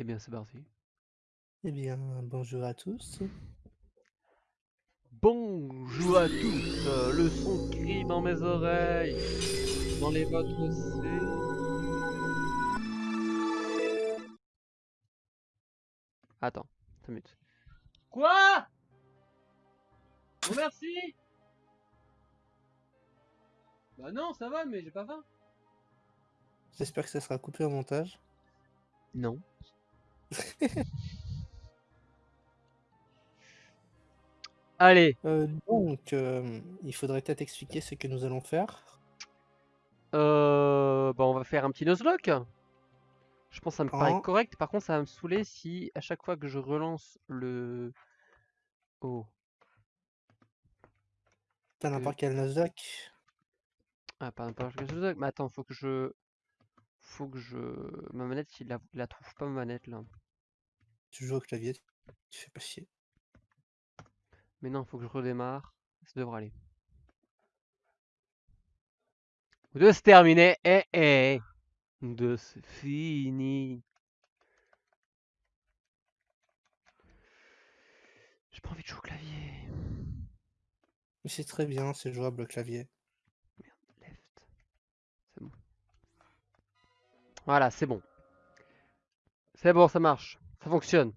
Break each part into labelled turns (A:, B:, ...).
A: Eh bien, c'est parti.
B: Eh bien, bonjour à tous.
A: Bonjour à tous, euh, le son crie dans mes oreilles, dans les vôtres aussi. Attends, 5 minutes. Quoi? Oh merci Bah non, ça va, mais j'ai pas faim.
B: J'espère que ça sera coupé au montage.
A: Non. Allez,
B: Euh, donc, euh, il faudrait peut-être expliquer ce que nous allons faire.
A: euh, bah on va faire un petit nuzlocke. Je pense que ça me paraît
B: En-
A: correct. Par contre, ça va me saouler si à chaque fois que je relance le... Oh.
B: T'as n'importe quel Nuzlocke.
A: Ah, pas n'importe quel nuzlocke. Mais attends, faut que je... Faut que je... Ma manette, il la, il la trouve pas, ma manette, là.
B: Tu joues au clavier, tu fais pas chier.
A: Mais non, faut que je redémarre. Ça devrait aller. De se terminer. Eh, eh. De se fini. J'ai pas envie de jouer au clavier.
B: Mais c'est très bien, c'est jouable au clavier.
A: Voilà, c'est bon. C'est bon, ça marche. Ça fonctionne.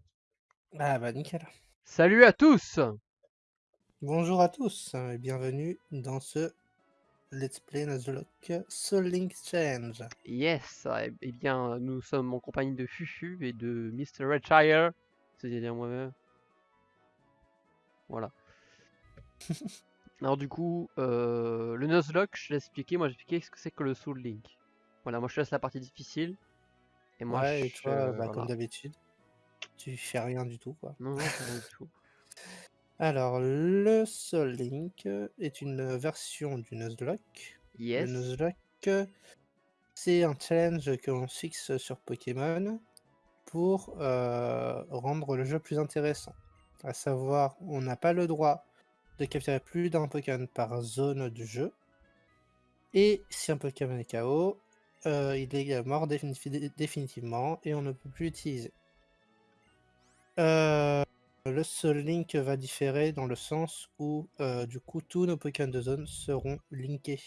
B: Ah bah nickel.
A: Salut à tous
B: Bonjour à tous et bienvenue dans ce Let's Play Nuzlocke Soul Link Challenge.
A: Yes, eh eh bien, nous sommes en compagnie de Fufu et de Mr. Redshire. C'est-à-dire moi-même. Voilà. Alors du coup, euh, le Nuzlocke, je l'ai expliqué. Moi, j'ai expliqué ce que c'est que le Soul Link. Voilà, moi je te laisse la partie difficile. Et moi,
B: ouais, et toi, bah,
A: voilà.
B: comme d'habitude, tu fais rien du tout quoi.
A: Non, non, rien du tout.
B: Alors, le Soul Link est une version du Nuzlocke. Le
A: Yes.
B: Nuzlocke, c'est un challenge que l'on fixe sur Pokémon pour euh, rendre le jeu plus intéressant. À savoir, on n'a pas le droit de capturer plus d'un Pokémon par zone du jeu. Et si un Pokémon est KO, euh, il est mort définitiv- définitivement et on ne peut plus l'utiliser. Euh, le Soul Link va différer dans le sens où, euh, du coup, tous nos Pokémon de zone seront linkés.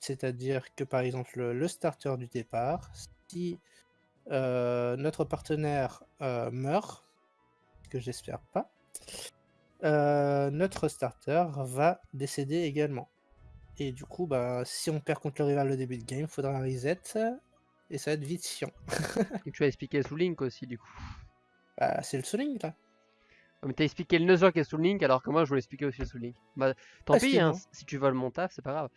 B: C'est-à-dire que, par exemple, le, le starter du départ, si euh, notre partenaire euh, meurt, que j'espère pas, euh, notre starter va décéder également. Et du coup, bah, si on perd contre le rival au début de game, il faudra un reset, et ça va être vite chiant.
A: Et tu as expliqué Soul Link aussi, du coup.
B: Bah, c'est le Soul Link, là.
A: Mais t'as expliqué le Nuzlocke et Soul Link, alors que moi, je voulais expliquer aussi le Soul Link. Bah, tant
B: Ah,
A: pis, hein, si tu voles mon taf, c'est pas grave.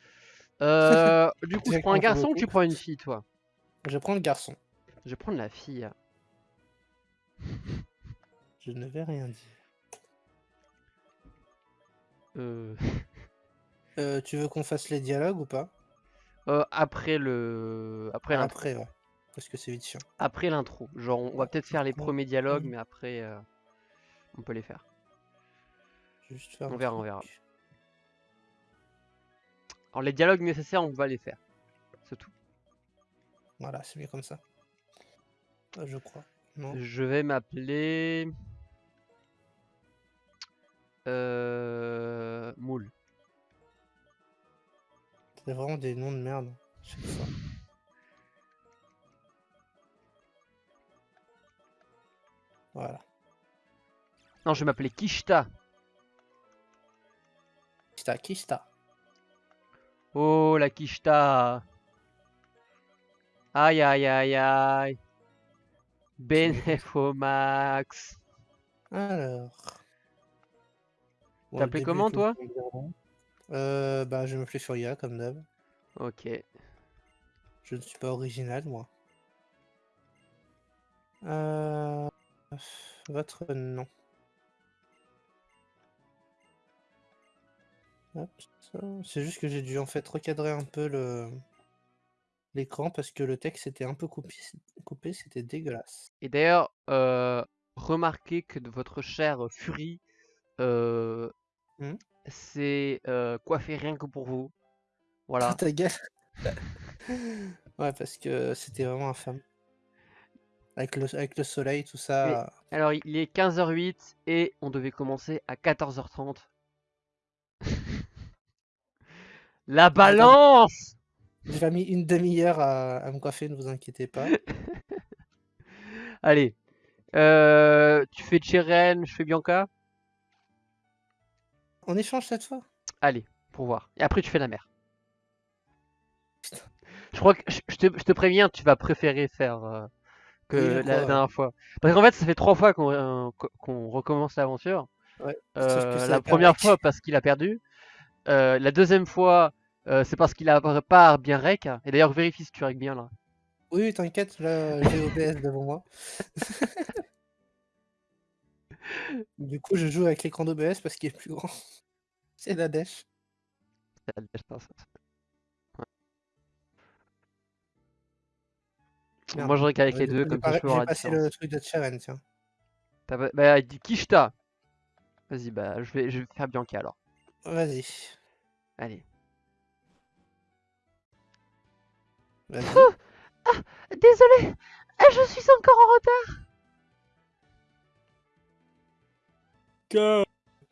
A: Euh, du coup, je
B: J'ai
A: prends un garçon ou tu prends une fille, toi?
B: Je prends le garçon.
A: Je vais prendre la fille.
B: Je ne vais rien dire.
A: Euh,
B: Euh, tu veux qu'on fasse les dialogues ou pas?
A: Euh, après le, après l'intro.
B: Après, ouais. Parce que c'est vite chiant.
A: Après l'intro. Genre, on va peut-être faire les premiers dialogues, mais après, euh, on peut les faire.
B: Juste faire
A: On verra, on verra. Alors, les dialogues nécessaires, on va les faire. C'est tout.
B: Voilà, c'est mieux comme ça. Je crois. Non.
A: Je vais m'appeler. Euh... Moule.
B: C'est vraiment des noms de merde. Chaque fois. Voilà.
A: Non, je vais m'appeler Kishta.
B: Kista, Kista.
A: Oh, la Kishta. Aïe, aïe, aïe, aïe. Benefo Max.
B: Alors. Début
A: comment, toi
B: Euh, bah, je me fais Furia comme d'hab.
A: Ok.
B: Je ne suis pas original, moi. Euh... Votre nom. C'est juste que j'ai dû en fait recadrer un peu le l'écran parce que le texte était un peu coupé, coupé c'était dégueulasse.
A: Et d'ailleurs, euh, remarquez que votre chère Fury, euh,
B: Hmm?
A: C'est euh, coiffé rien que pour vous. Voilà.
B: Ta gueule. ouais, parce que c'était vraiment infâme. Avec le, avec le soleil, tout ça.
A: Alors, il est 15h08 et on devait commencer à 14h30. La balance
B: J'ai mis une demi-heure à, me coiffer, ne vous inquiétez pas.
A: Allez. Euh, tu fais Cheren, je fais Bianca?
B: On échange cette fois?
A: Allez, pour voir. Et après, tu fais la mer. Je crois que je te, préviens, tu vas préférer faire euh, que la dernière fois. Parce qu'en fait, ça fait trois fois qu'on euh, recommence l'aventure. la première fois parce qu'il a perdu. la deuxième fois, c'est parce qu'il a pas bien rec. Et d'ailleurs, vérifie si tu rec bien là.
B: Oui, t'inquiète, là, j'ai OBS devant moi. du coup, je joue avec l'écran d'OBS parce qu'il est plus grand. C'est la dèche. C'est la dèche, ça.
A: Moi, je avec les deux, comme ça je peux voir
B: la passer le truc de Cheren, tiens.
A: Bah, il dit Kishta. Vas-y, bah, je vais, je vais faire Bianca alors.
B: Vas-y.
A: Allez. Oh ah, désolé, ah, je suis encore en retard.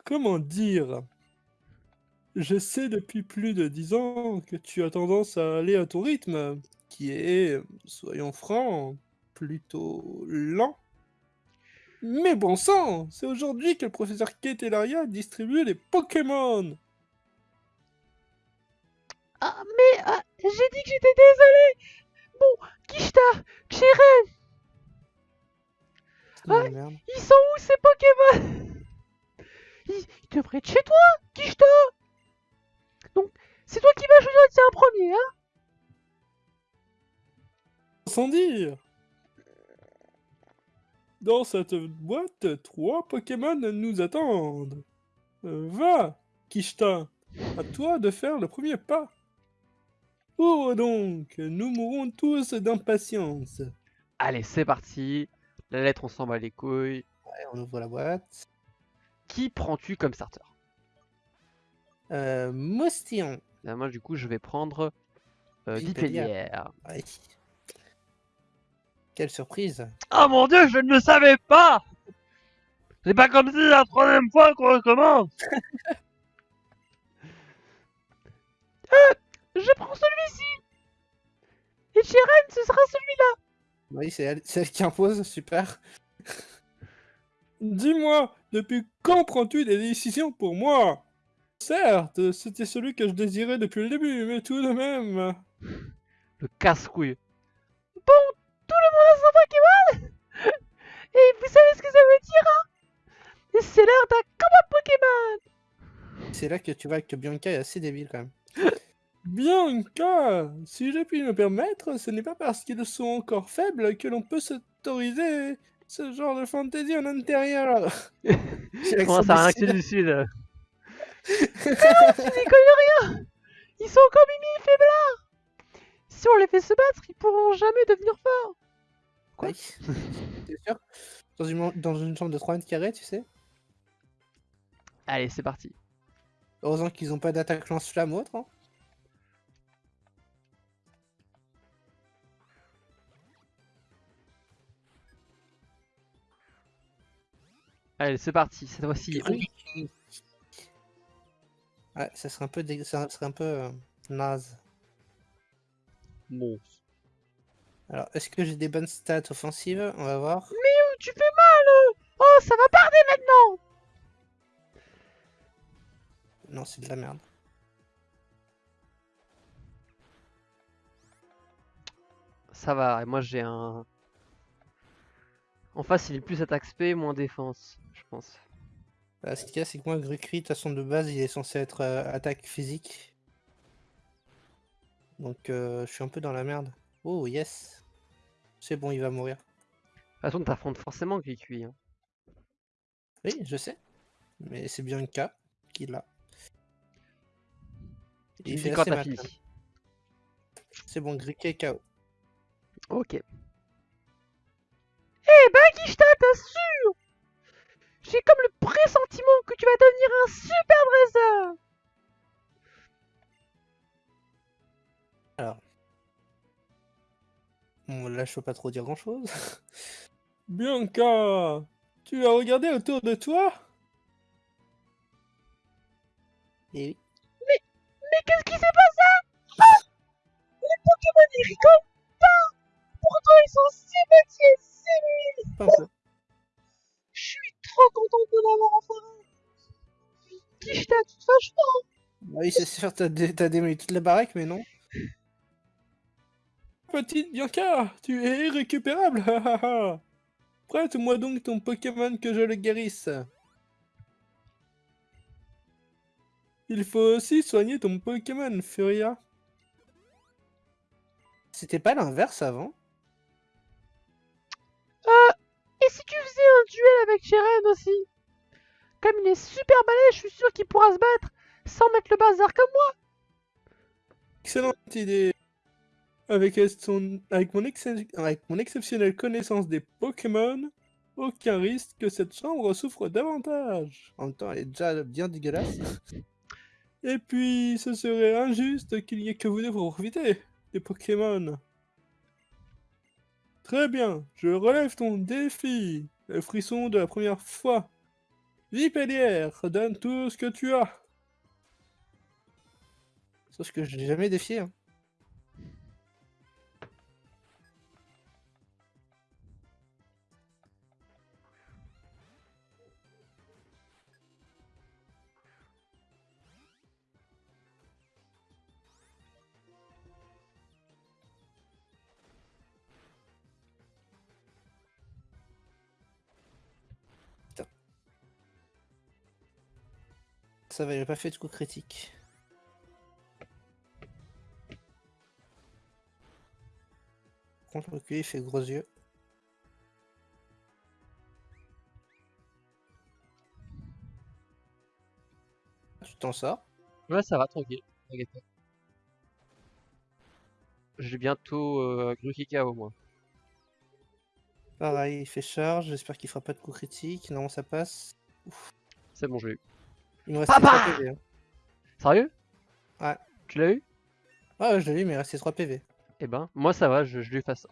B: Comment dire? Je sais depuis plus de dix ans que tu as tendance à aller à ton rythme, qui est, soyons francs, plutôt lent. Mais bon sang, c'est aujourd'hui que le professeur Ketelaria distribue les Pokémon.
A: Ah, mais ah, j'ai dit que j'étais désolé. Bon, Kishta, Xiren ah, Ils sont où ces Pokémon? Ils, devraient être chez toi, Kishta Donc, c'est toi qui vas choisir de un premier, hein
B: Sans dire Dans cette boîte, trois Pokémon nous attendent. Euh, va, Kishta, à toi de faire le premier pas. Oh donc, nous mourrons tous d'impatience.
A: Allez, c'est parti. La lettre, on s'en bat les couilles.
B: Ouais, on ouvre la boîte.
A: Qui prends-tu comme starter?
B: Euh, Moustillon.
A: Bah, moi, du coup, je vais prendre euh.
B: Quelle surprise.
A: Oh mon dieu, je ne le savais pas! C'est pas comme si la troisième fois qu'on recommence! Euh, je prends celui-ci! Et Chiren, ce sera celui-là!
B: Oui, c'est elle, qui impose, super. Dis-moi, depuis quand prends-tu des décisions pour moi? Certes, c'était celui que je désirais depuis le début, mais tout de même...
A: Le casse-couille. Bon, tout le monde a son Pokémon Et vous savez ce que ça veut dire, hein? C'est l'heure d'un combat Pokémon!
B: C'est là que tu vois que Bianca est assez débile, quand même. Bianca, si je puis me permettre, ce n'est pas parce qu'ils sont encore faibles que l'on peut s'autoriser ce genre de fantaisie en intérieur.
A: Comment ça, un du Sud Non, tu déconnes rien Ils sont encore mimi et Si on les fait se battre, ils pourront jamais devenir forts
B: Quoi oui. sûr dans une, dans une chambre de 3 mètres carrés, tu sais
A: Allez, c'est parti.
B: Heureusement qu'ils n'ont pas d'attaque lance-flamme autre. Hein.
A: Allez, c'est parti, cette fois-ci.
B: Ouais, ça serait un peu, ça serait un peu euh, naze.
A: Bon.
B: Alors, est-ce que j'ai des bonnes stats offensives? On va voir.
A: Mais où tu fais mal Oh, ça va parler maintenant
B: Non, c'est de la merde.
A: Ça va, et moi j'ai un... En face, il est plus attaque spé, moins défense je pense.
B: Bah, ce qu'il y a, c'est que moi, Grucri, de façon de base, il est censé être euh, attaque physique. Donc, euh, je suis un peu dans la merde. Oh, yes C'est bon, il va mourir. De
A: toute façon, t'affrontes forcément Gricui. Hein.
B: Oui, je sais. Mais c'est bien le cas qu'il a.
A: Il fait quand ta
B: C'est bon, Gricui est KO.
A: Ok. Eh ben, Kishta, t'as sûr j'ai comme le pressentiment que tu vas devenir un super dresseur
B: Alors. Bon, là, je peux pas trop dire grand chose. Bianca, tu as regardé autour de toi?
C: Et oui.
A: Mais, mais qu'est-ce qui s'est passé? Ah Les Pokémon pas Pourtant ils sont si petits et si mignons. Je suis trop contente de l'avoir enfin Qui je toute façon
C: Oui c'est sûr, t'as démoli toute la baraque mais non.
B: Petite Bianca, tu es irrécupérable Prête-moi donc ton Pokémon que je le guérisse. Il faut aussi soigner ton Pokémon, Furia.
C: C'était pas l'inverse avant?
A: Euh... Et si tu faisais un duel avec Jeren aussi? Comme il est super balèze, je suis sûr qu'il pourra se battre sans mettre le bazar comme moi
B: Excellente idée avec, son... avec, mon mon exceptionnelle connaissance des Pokémon, aucun risque que cette chambre souffre davantage.
C: En même temps, elle est déjà bien dégueulasse.
B: Et puis, ce serait injuste qu'il n'y ait que vous deux pour profiter des Pokémon. Très bien, je relève ton défi. Le frisson de la première fois. Vipellière, donne tout ce que tu as.
C: Sauf que je n'ai jamais défié. Hein. Ça va, il pas fait de coup critique. Contre le il fait gros yeux. Tu t'en sors
A: Ouais, ça va, tranquille. J'ai bientôt euh, Grukika au moins.
C: Pareil, il fait charge, j'espère qu'il fera pas de coup critique. Non, ça passe.
A: C'est bon, je l'ai eu.
C: Il me restait 3 PV. Hein.
A: Sérieux?
C: Ouais.
A: Tu l'as eu?
C: Ouais, je l'ai eu, mais il restait 3 PV.
A: Eh ben, moi ça va, je, lui fais ça.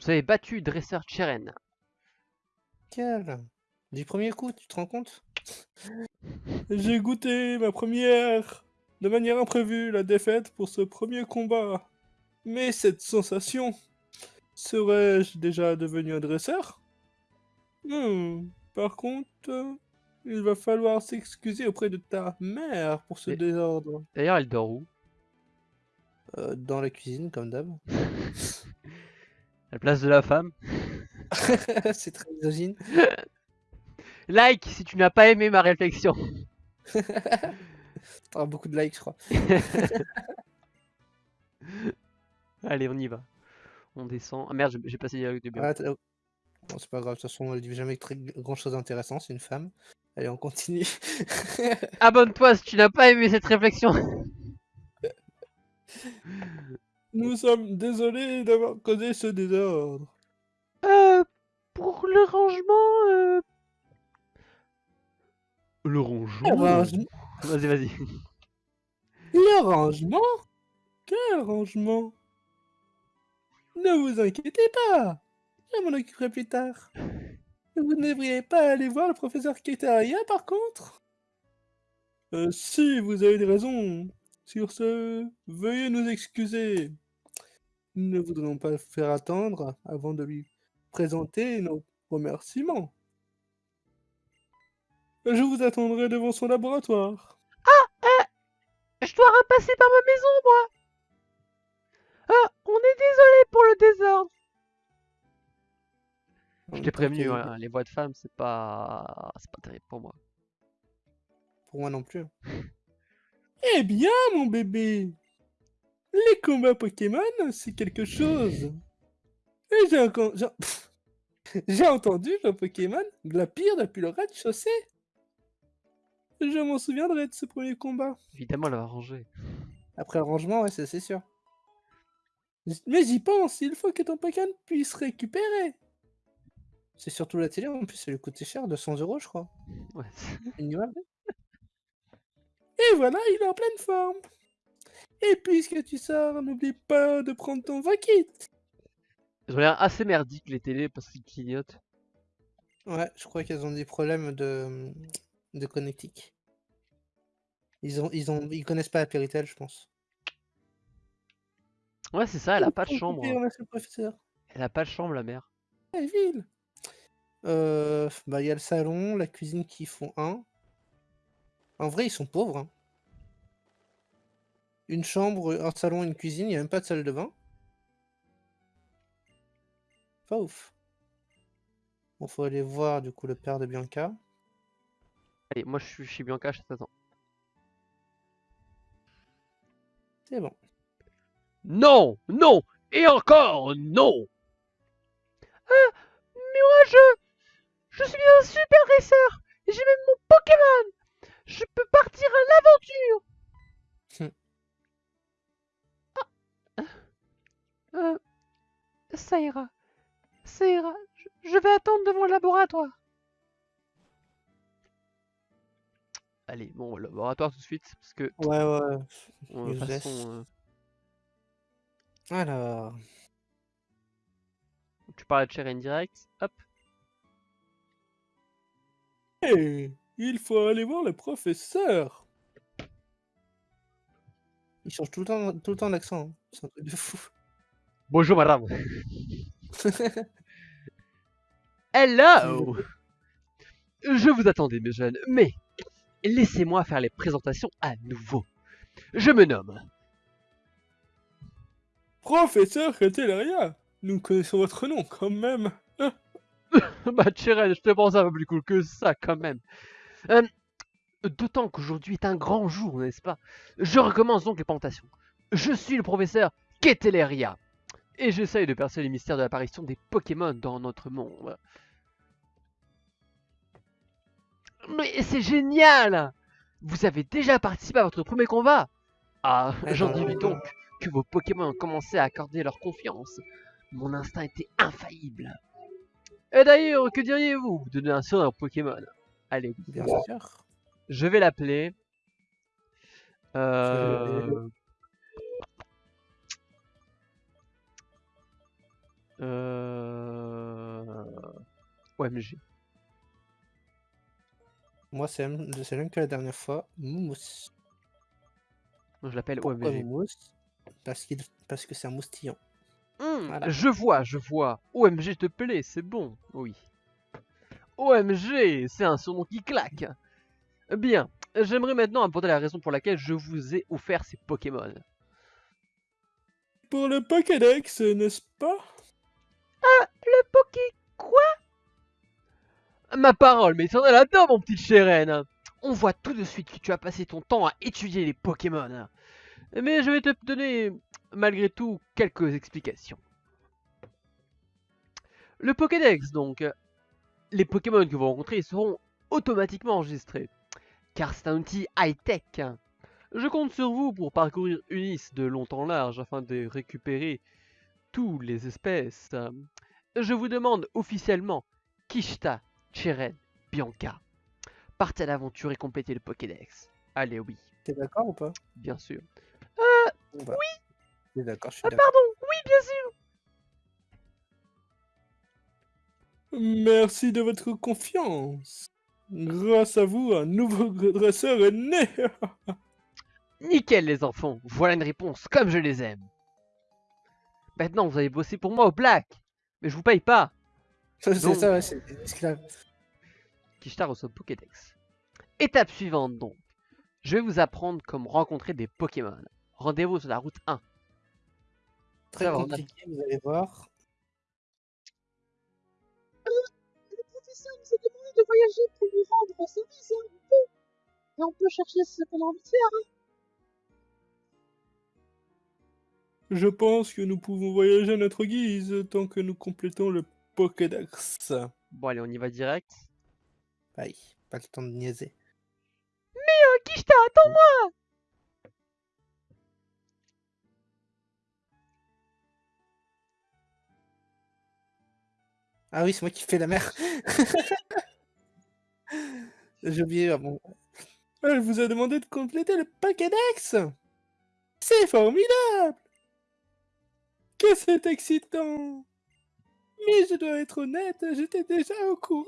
A: Vous avez battu Dresseur Cheren.
C: Quel? Du premier coup, tu te rends compte?
B: J'ai goûté ma première, de manière imprévue, la défaite pour ce premier combat. Mais cette sensation, serais-je déjà devenu un dresseur? Hmm. Par contre, il va falloir s'excuser auprès de ta mère pour ce désordre.
A: D'ailleurs, elle dort où?
C: Euh, Dans la cuisine, comme d'hab.
A: la place de la femme?
C: C'est très misogyne.
A: like si tu n'as pas aimé ma réflexion.
C: T'auras beaucoup de likes, je crois.
A: Allez, on y va. On descend. Ah merde, j'ai passé dialogue de bien.
C: Bon, c'est pas grave, de toute façon, elle dit jamais très grand chose d'intéressant, c'est une femme. Allez, on continue.
A: Abonne-toi si tu n'as pas aimé cette réflexion.
B: Nous sommes désolés d'avoir causé ce désordre.
A: Euh, pour le rangement, euh... Le rangement Vas-y, vas-y.
B: Le rangement? Quel rangement? Ne vous inquiétez pas je m'en occuperai plus tard. Vous ne devriez pas aller voir le professeur Ketaria, par contre euh, Si, vous avez des raisons. Sur ce, veuillez nous excuser. Nous ne voudrions pas faire attendre avant de lui présenter nos remerciements. Je vous attendrai devant son laboratoire.
A: Ah, euh, je dois repasser par ma maison, moi. Ah, on est désolé pour le désordre. Je t'ai prévenu, hein, les voix de femmes, c'est pas... c'est pas terrible pour moi.
C: Pour moi non plus.
B: eh bien, mon bébé Les combats Pokémon, c'est quelque chose. Et j'ai encore... J'ai entendu le Pokémon glapir depuis le rez-de-chaussée. Je m'en souviendrai de ce premier combat.
A: Évidemment, elle va ranger.
C: Après le rangement, ouais, c'est sûr.
B: Mais j'y pense, il faut que ton Pokémon puisse récupérer.
C: C'est surtout la télé, en plus, ça lui coûtait cher, 200 euros, je crois.
A: Ouais.
B: Et voilà, il est en pleine forme. Et puisque tu sors, n'oublie pas de prendre ton Vakit.
A: Ils ont l'air assez merdiques les télés parce qu'ils clignotent.
B: Ouais, je crois qu'elles ont des problèmes de, de connectique. Ils ont, ils ont, ils connaissent pas la Péritel, je pense.
A: Ouais, c'est ça, elle a pas de chambre. Elle a pas de chambre, la mère.
B: Elle ville. Euh, bah, il y a le salon, la cuisine qui font un. En vrai, ils sont pauvres. Hein. Une chambre, un salon, une cuisine, il n'y a même pas de salle de bain. Pas ouf. Bon, faut aller voir du coup le père de Bianca.
A: Allez, moi je suis chez Bianca, je t'attends.
B: C'est bon.
A: Non, non, et encore non.
D: Ah, mais moi je, je suis un super racer et j'ai même mon Pokémon. Je peux partir à l'aventure. ah. Euh, ça ira. Ça ira. Je vais attendre devant le laboratoire.
A: Allez, bon, laboratoire tout de suite, parce que...
B: Ouais, ouais.
A: De toute façon, euh,
B: Alors...
A: Tu parles de Cheren direct, hop.
E: Hé, il faut aller voir le professeur.
B: Il change tout le temps, tout le temps l'accent. Hein. C'est un truc de fou.
A: Bonjour madame. Hello Je vous attendais mes jeunes, mais laissez-moi faire les présentations à nouveau. Je me nomme...
E: Professeur Catelaria Nous connaissons votre nom quand même
A: bah Chirel, je te pense un peu plus cool que ça quand même. Euh, d'autant qu'aujourd'hui est un grand jour, n'est-ce pas? Je recommence donc les présentations. Je suis le professeur Keteleria. Et j'essaye de percer les mystères de l'apparition des Pokémon dans notre monde. Mais c'est génial Vous avez déjà participé à votre premier combat? Ah, j'en dis donc que vos Pokémon ont commencé à accorder leur confiance. Mon instinct était infaillible. Et d'ailleurs, que diriez-vous de donner un surnom Pokémon? Allez,
B: bien sûr.
A: Je vais l'appeler... Euh... Euh... OMG.
B: Moi, c'est le même que la dernière fois. Moumous.
A: Je l'appelle OMG.
B: Moumous Parce, parce que c'est un moustillon.
A: Mmh, je vois, je vois. OMG te plaît, c'est bon. Oui. OMG, c'est un surnom qui claque. Bien, j'aimerais maintenant apporter la raison pour laquelle je vous ai offert ces Pokémon.
E: Pour le Pokédex, n'est-ce pas?
D: Ah, le Poké... quoi?
A: Ma parole, mais t'en es là-dedans, mon petit Cheren On voit tout de suite que tu as passé ton temps à étudier les Pokémon. Mais je vais te donner, malgré tout, quelques explications. Le Pokédex, donc. Les Pokémon que vous rencontrez seront automatiquement enregistrés. Car c'est un outil high-tech. Je compte sur vous pour parcourir Unis de long en large afin de récupérer tous les espèces. Je vous demande officiellement Kishta Cheren, Bianca. Partez à l'aventure et complétez le Pokédex. Allez, oui.
B: T'es d'accord ou pas?
A: Bien sûr.
D: Euh, bah,
B: oui d'accord, je suis
D: ah, pardon, oui, bien
E: sûr Merci de votre confiance. Grâce à vous, un nouveau dresseur est né
A: Nickel les enfants, voilà une réponse comme je les aime. Maintenant vous allez bosser pour moi au black, mais je vous paye pas.
B: C'est ça, ouais, c'est esclave.
A: Kishtar reçoit Pokédex. Étape suivante donc. Je vais vous apprendre comment rencontrer des Pokémon. Rendez-vous sur la route 1.
B: Très compliqué, vous allez voir.
D: Euh, le professeur nous a demandé de voyager pour lui rendre service, hein, on peut. Et on peut chercher ce qu'on a envie de faire. Hein.
E: Je pense que nous pouvons voyager à notre guise tant que nous complétons le Pokédex.
A: Bon allez, on y va direct.
B: Aïe, pas le temps de niaiser.
D: Mais euh, Kishta, attends-moi
B: Ah oui, c'est moi qui fais la mer. J'ai oublié. Ah bon.
E: Elle vous a demandé de compléter le Pokédex C'est formidable Que c'est excitant
B: Et je dois être honnête, j'étais déjà au courant.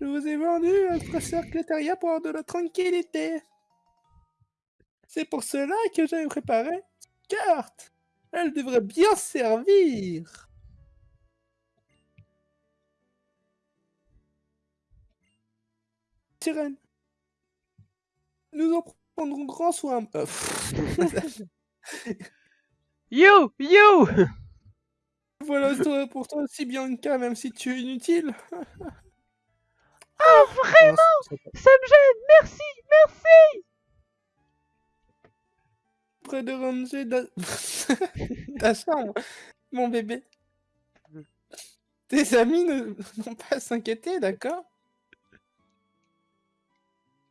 B: Je vous ai vendu un professeur Clétaria pour avoir de la tranquillité. C'est pour cela que j'avais préparé cette carte. Elle devrait bien servir. Sirène. Nous en prendrons grand soin. Euh,
A: you You
B: Voilà pour toi aussi, Bianca, même si tu es inutile.
F: Oh, vraiment? Ça me gêne Merci Merci
B: Près de ranger ta chambre, mon bébé. Tes amis ne vont pas à s'inquiéter, d'accord?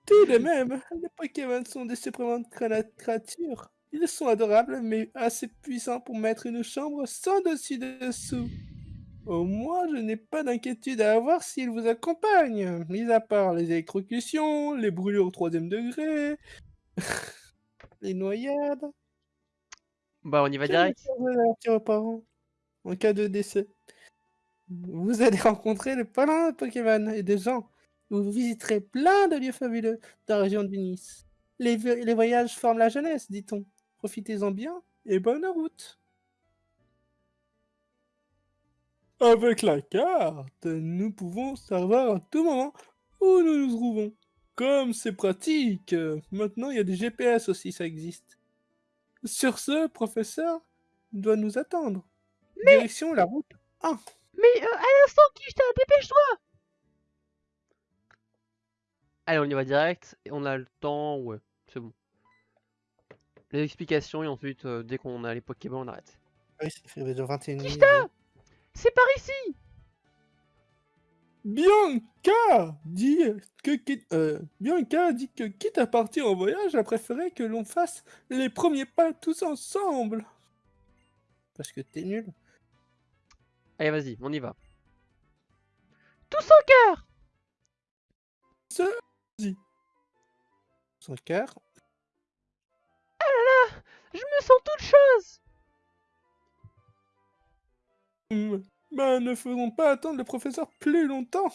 B: Tout de même, les Pokémon sont des surprenantes créatures. Ils sont adorables, mais assez puissants pour mettre une chambre sans dessus-dessous. Au moins, je n'ai pas d'inquiétude à avoir s'il vous accompagne, mis à part les électrocutions, les brûlures au troisième degré, les noyades.
A: Bah, on y va direct.
B: en cas de décès. Vous allez rencontrer les palins de Pokémon et des gens. Vous visiterez plein de lieux fabuleux dans la région de Nice. Les, les voyages forment la jeunesse, dit-on. Profitez-en bien et bonne route. Avec la carte, nous pouvons savoir à tout moment où nous nous trouvons. Comme c'est pratique, maintenant il y a des GPS aussi, ça existe. Sur ce, professeur doit nous attendre. Direction la route 1.
F: Mais euh, à l'instant, Kishta, dépêche-toi
A: Allez, on y va direct, et on a le temps, ouais, c'est bon. Les explications, et ensuite, euh, dès qu'on a les Pokémon, on arrête.
B: Oui, fait 21
F: Kishta c'est par ici
B: Bianca dit que euh, Bianca dit que quitte à partir en voyage, elle préférait que l'on fasse les premiers pas tous ensemble. Parce que t'es nul.
A: Allez, vas-y, on y va.
F: Tous en cœur
B: Vas-y. Son cœur.
F: Ah là là Je me sens toute chose
B: Hmm, ben, ne faisons pas attendre le professeur plus longtemps.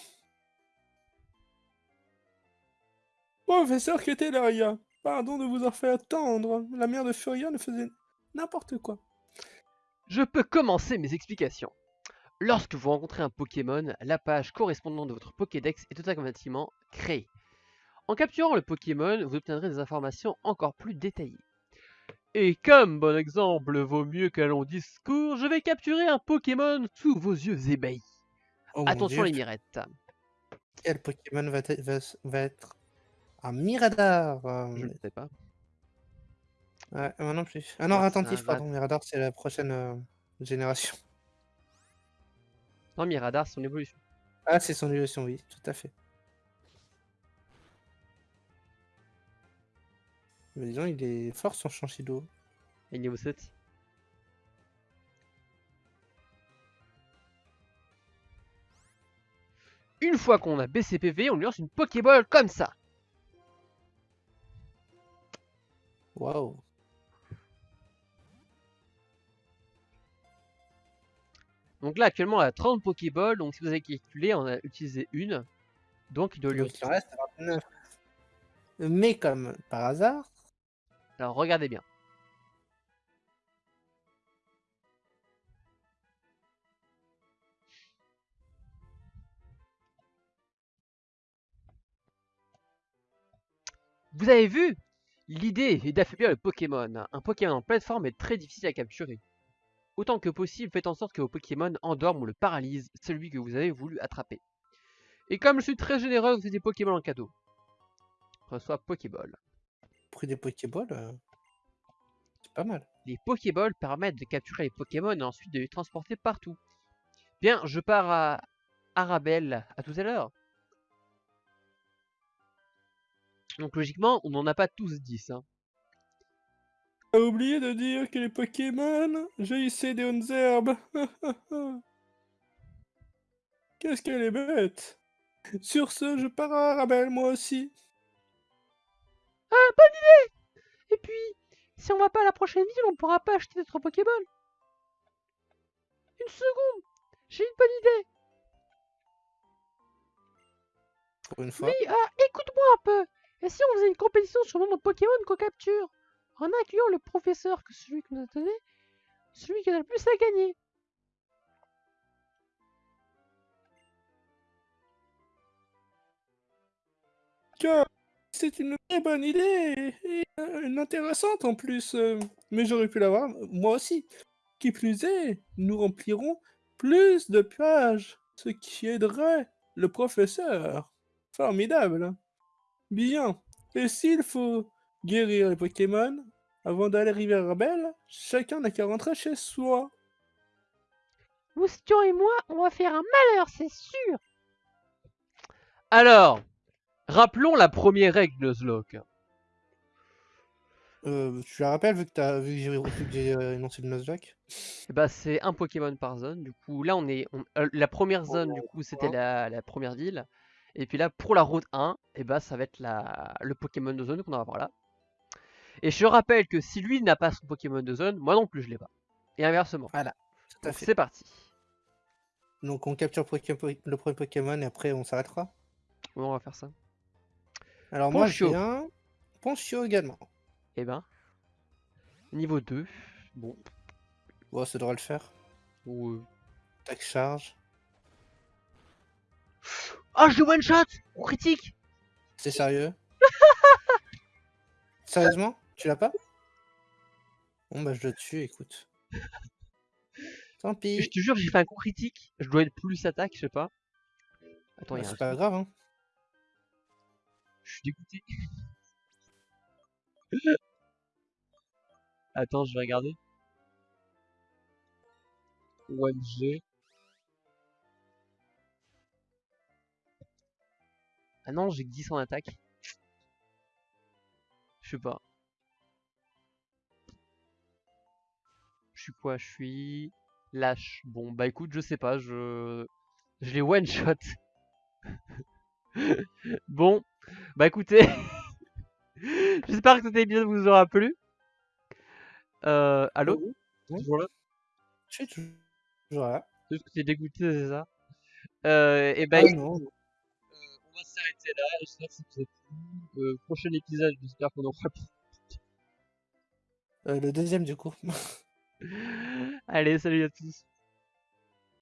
B: Professeur Ketelaria, pardon de vous avoir fait attendre. La mère de Furia ne faisait n'importe quoi.
A: Je peux commencer mes explications. Lorsque vous rencontrez un Pokémon, la page correspondante de votre Pokédex est automatiquement créée. En capturant le Pokémon, vous obtiendrez des informations encore plus détaillées. Et comme bon exemple vaut mieux qu'un long discours, je vais capturer un Pokémon sous vos yeux ébahis. Oh Attention les mirettes.
B: Quel Pokémon va, être un Miradar
A: euh, Je ne sais pas.
B: Ouais, moi non plus. Ah non, attentif, pardon, Miradar c'est la prochaine euh, génération.
A: Non, Miradar c'est son évolution.
B: Ah, c'est son évolution, oui, tout à fait. Mais disons, il est fort son Chanchido.
A: Et niveau 7 Une fois qu'on a BCPV, on lui lance une Pokéball comme ça.
B: Waouh.
A: Donc là, actuellement, on a 30 Pokéballs. Donc si vous avez calculé, on a utilisé une. Donc il doit lui
B: en reste 29. Mais comme par hasard,
A: alors regardez bien. Vous avez vu? L'idée est d'affaiblir le Pokémon. Un Pokémon en pleine forme est très difficile à capturer. Autant que possible, faites en sorte que vos Pokémon endorment ou le paralysent celui que vous avez voulu attraper. Et comme je suis très généreux, vous avez des Pokémon en cadeau. Reçois Pokéball
B: pris des Pokéballs, euh, c'est pas mal.
A: Les Pokéballs permettent de capturer les Pokémon et ensuite de les transporter partout. Bien, je pars à Arabelle. À tout à l'heure. Donc logiquement, on n'en a pas tous 10. Hein.
B: A oublié de dire que les Pokémon jaillissaient des hautes herbes. Qu'est-ce qu'elle est bête. Sur ce, je pars à Arabelle moi aussi.
F: Ah, bonne idée Et puis, si on va pas à la prochaine ville, on pourra pas acheter notre Pokéball.
D: une seconde, j'ai une bonne idée.
B: Pour une fois.
D: Oui, ah, écoute-moi un peu. Et si on faisait une compétition sur le nombre de Pokémon qu'on capture En incluant le professeur que celui qui nous a donné, celui qui a le plus à gagner.
E: C'est une très bonne idée et une intéressante en plus. Euh, mais j'aurais pu l'avoir moi aussi. Qui plus est, nous remplirons plus de pages, ce qui aiderait le professeur. Formidable. Bien. Et s'il faut guérir les Pokémon avant d'aller à River chacun n'a qu'à rentrer chez soi.
D: Moustion et moi, on va faire un malheur, c'est sûr.
A: Alors, rappelons la première règle de Nuzlocke.
B: Euh, tu la rappelles vu que, vu que j'ai euh, énoncé le Nuzlocke
A: bah, C'est un Pokémon par zone. Du coup, là, on est. Euh, la première zone, du coup, c'était la, la, première ville. Et puis là, pour la route 1, et eh bah, ça va être la, le Pokémon de zone qu'on va voir là. Et je rappelle que si lui n'a pas son Pokémon de zone, moi non plus je l'ai pas. Et inversement.
B: Voilà.
A: C'est parti.
B: Donc on capture le premier Pokémon et après on s'arrêtera?
A: On va faire ça.
B: Alors moi j'ai un Ponchio également.
A: Eh ben. Niveau 2. Bon.
B: Bon, ça devrait le faire.
A: Ouais.
B: Tac charge.
D: Oh, je one shot Critique
B: C'est sérieux? Sérieusement? Tu l'as pas? Bon bah je le tue, écoute. Tant pis.
A: Je te jure, j'ai fait un coup critique. Je dois être plus attaque, je sais pas.
B: Attends, bah, c'est pas grave, hein.
A: Je suis dégoûté. Attends, je vais regarder. One G. Ah non, j'ai que 10 en attaque. Je sais pas. Je suis quoi? Je suis lâche. Bon, bah écoute, je sais pas, je je l'ai one shot. bon, bah écoutez, j'espère que cet épisode vous aura plu. Euh, allô?
B: Toujours là? Je suis toujours là.
A: Juste que t'es dégoûté, c'est ça euh, Et bah,
B: ah, non
A: on va s'arrêter là. J'espère que ça vous a plu. Euh, prochain épisode, j'espère qu'on aura
B: euh, le deuxième du coup.
A: Allez, salut à tous.